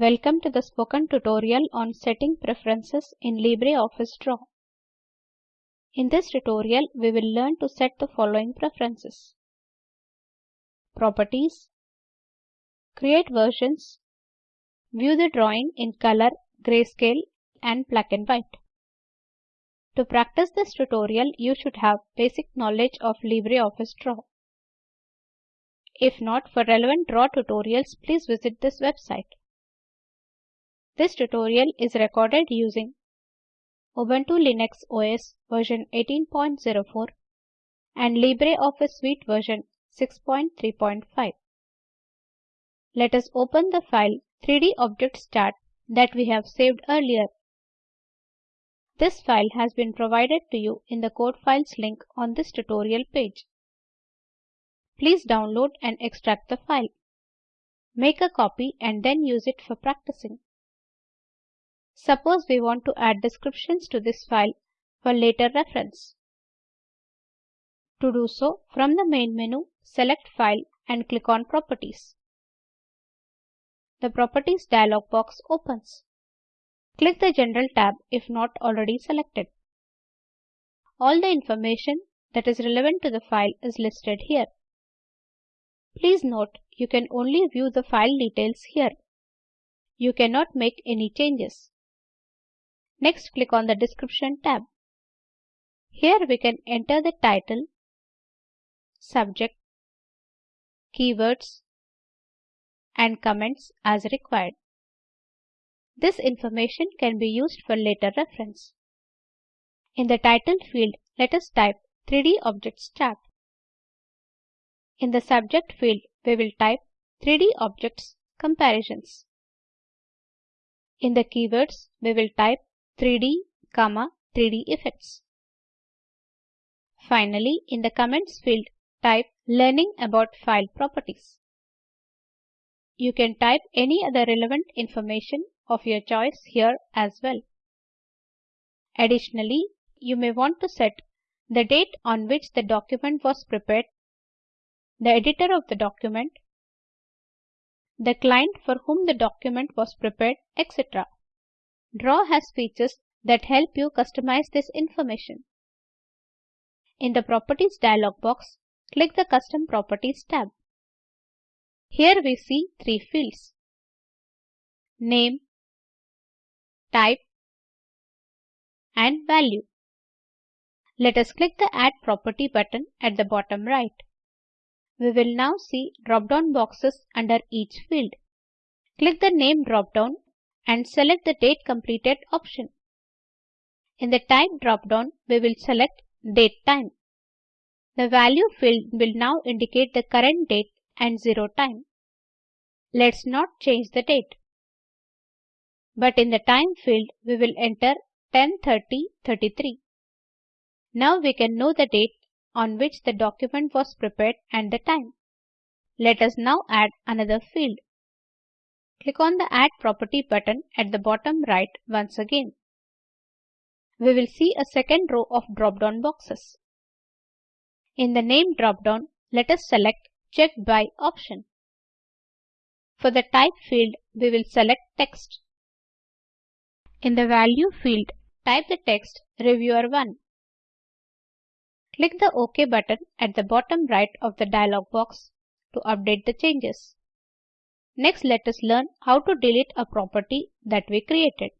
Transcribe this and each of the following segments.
Welcome to the spoken tutorial on setting preferences in LibreOffice Draw. In this tutorial, we will learn to set the following preferences. Properties, create versions, view the drawing in color, grayscale and black and white. To practice this tutorial, you should have basic knowledge of LibreOffice Draw. If not, for relevant Draw tutorials, please visit this website. This tutorial is recorded using Ubuntu Linux OS version 18.04 and LibreOffice Suite version 6.3.5. Let us open the file 3D Objects Chart that we have saved earlier. This file has been provided to you in the code files link on this tutorial page. Please download and extract the file. Make a copy and then use it for practicing. Suppose we want to add descriptions to this file for later reference. To do so, from the main menu, select File and click on Properties. The Properties dialog box opens. Click the General tab if not already selected. All the information that is relevant to the file is listed here. Please note, you can only view the file details here. You cannot make any changes. Next click on the Description tab. Here we can enter the title, subject, keywords, and comments as required. This information can be used for later reference. In the title field, let us type 3D Objects Chart. In the subject field, we will type 3D Objects Comparisons. In the keywords, we will type 3D, comma 3D effects. Finally, in the comments field, type learning about file properties. You can type any other relevant information of your choice here as well. Additionally, you may want to set the date on which the document was prepared, the editor of the document, the client for whom the document was prepared, etc. Draw has features that help you customize this information. In the Properties dialog box, click the Custom Properties tab. Here we see three fields. Name, Type, and Value. Let us click the Add Property button at the bottom right. We will now see drop-down boxes under each field. Click the Name drop-down and select the Date Completed option. In the Type drop-down, we will select Date Time. The Value field will now indicate the current date and zero time. Let's not change the date. But in the Time field, we will enter 10-30-33. Now we can know the date on which the document was prepared and the time. Let us now add another field. Click on the Add Property button at the bottom right once again. We will see a second row of drop-down boxes. In the Name drop-down, let us select Check By option. For the Type field, we will select Text. In the Value field, type the text Reviewer 1. Click the OK button at the bottom right of the dialog box to update the changes. Next let us learn how to delete a property that we created.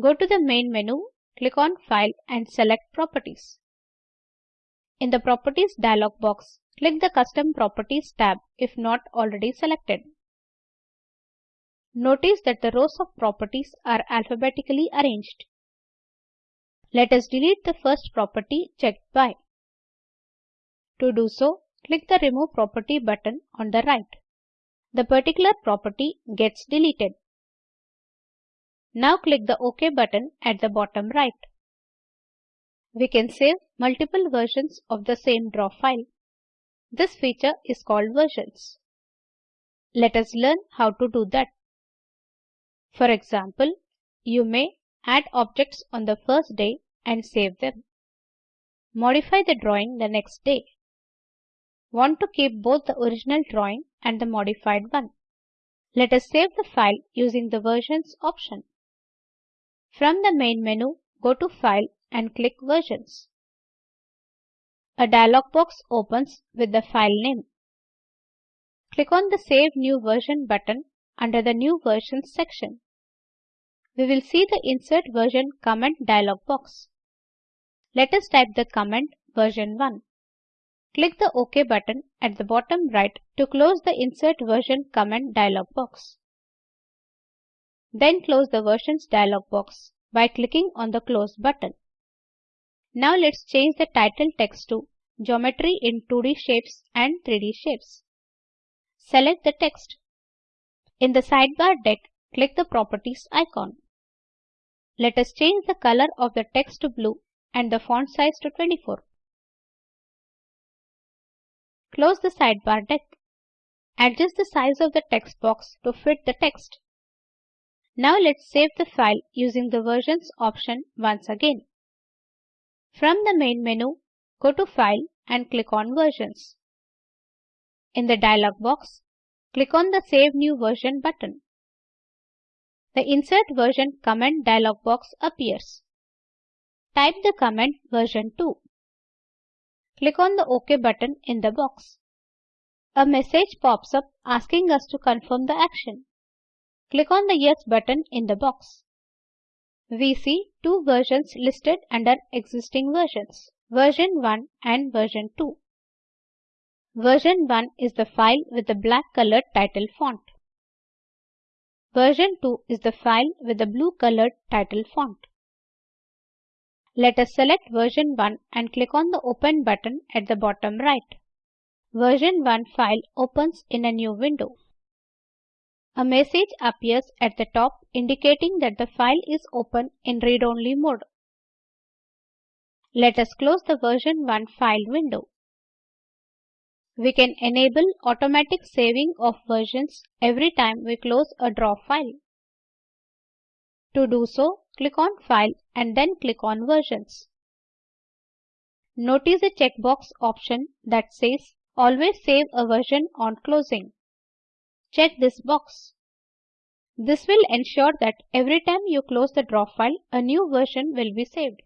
Go to the main menu, click on File and select Properties. In the Properties dialog box, click the Custom Properties tab if not already selected. Notice that the rows of properties are alphabetically arranged. Let us delete the first property checked by. To do so, click the Remove Property button on the right the particular property gets deleted. Now click the OK button at the bottom right. We can save multiple versions of the same draw file. This feature is called versions. Let us learn how to do that. For example, you may add objects on the first day and save them. Modify the drawing the next day want to keep both the original drawing and the modified one. Let us save the file using the versions option. From the main menu, go to File and click Versions. A dialog box opens with the file name. Click on the Save New Version button under the New Versions section. We will see the Insert Version comment dialog box. Let us type the comment version 1. Click the OK button at the bottom right to close the Insert Version comment dialog box. Then close the Versions dialog box by clicking on the Close button. Now let's change the title text to Geometry in 2D Shapes and 3D Shapes. Select the text. In the sidebar deck, click the Properties icon. Let us change the color of the text to blue and the font size to 24. Close the sidebar deck. Adjust the size of the text box to fit the text. Now let's save the file using the versions option once again. From the main menu, go to File and click on Versions. In the dialog box, click on the Save New Version button. The Insert Version comment dialog box appears. Type the comment version 2. Click on the OK button in the box. A message pops up asking us to confirm the action. Click on the Yes button in the box. We see two versions listed under existing versions, version 1 and version 2. Version 1 is the file with the black colored title font. Version 2 is the file with the blue colored title font. Let us select version 1 and click on the Open button at the bottom right. Version 1 file opens in a new window. A message appears at the top indicating that the file is open in read-only mode. Let us close the version 1 file window. We can enable automatic saving of versions every time we close a draw file. To do so, click on File and then click on Versions. Notice a checkbox option that says Always save a version on closing. Check this box. This will ensure that every time you close the draw file, a new version will be saved.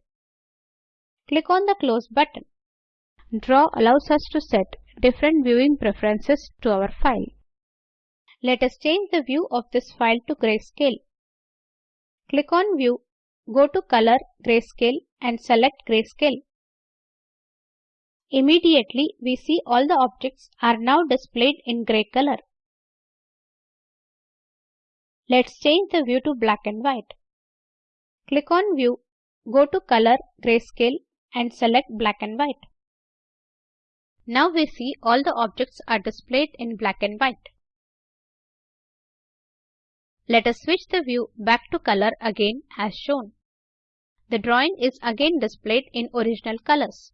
Click on the Close button. Draw allows us to set different viewing preferences to our file. Let us change the view of this file to grayscale. Click on View, go to Color, Grayscale and select Grayscale. Immediately, we see all the objects are now displayed in gray color. Let's change the view to black and white. Click on View, go to Color, Grayscale and select Black and White. Now we see all the objects are displayed in black and white. Let us switch the view back to color again as shown. The drawing is again displayed in original colors.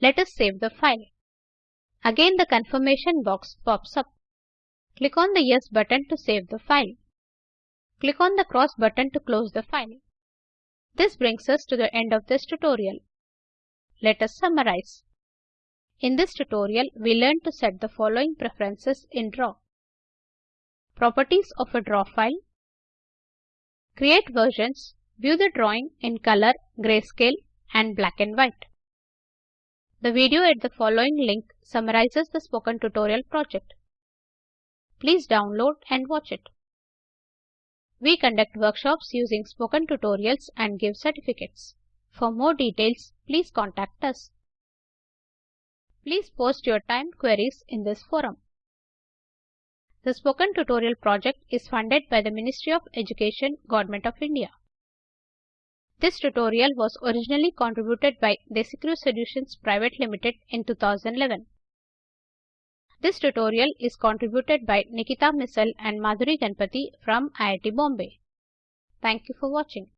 Let us save the file. Again the confirmation box pops up. Click on the Yes button to save the file. Click on the Cross button to close the file. This brings us to the end of this tutorial. Let us summarize. In this tutorial, we learned to set the following preferences in Draw. Properties of a draw file. Create versions. View the drawing in color, grayscale and black and white. The video at the following link summarizes the spoken tutorial project. Please download and watch it. We conduct workshops using spoken tutorials and give certificates. For more details, please contact us. Please post your timed queries in this forum. The Spoken Tutorial project is funded by the Ministry of Education, Government of India. This tutorial was originally contributed by Desicrew Solutions Private Limited in 2011. This tutorial is contributed by Nikita Missal and Madhuri Ganpati from IIT Bombay. Thank you for watching.